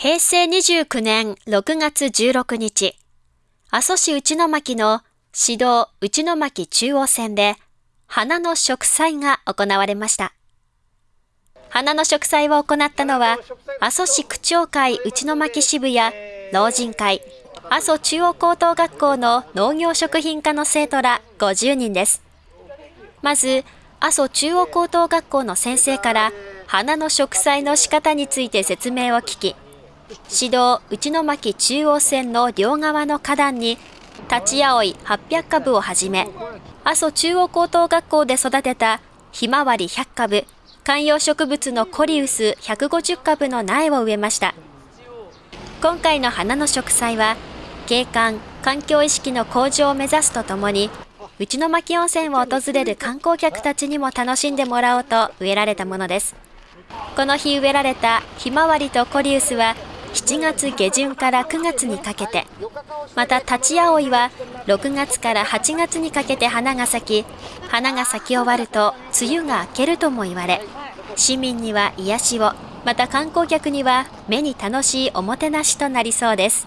平成29年6月16日、阿蘇市内巻の市道内巻中央線で花の植栽が行われました。花の植栽を行ったのは、阿蘇市区長会内巻支部や老人会、阿蘇中央高等学校の農業食品科の生徒ら50人です。まず、阿蘇中央高等学校の先生から花の植栽の仕方について説明を聞き、市道内巻中央線の両側の花壇に立ち葵800株をはじめ、阿蘇中央高等学校で育てたひまわり100株、観葉植物のコリウス150株の苗を植えました。今回の花の植栽は、景観、環境意識の向上を目指すとともに、内巻温泉を訪れる観光客たちにも楽しんでもらおうと植えられたものです。この日植えられたひまわりとコリウスは7月下旬から9月にかけて、また立ち葵は6月から8月にかけて花が咲き、花が咲き終わると梅雨が明けるとも言われ、市民には癒しを、また観光客には目に楽しいおもてなしとなりそうです。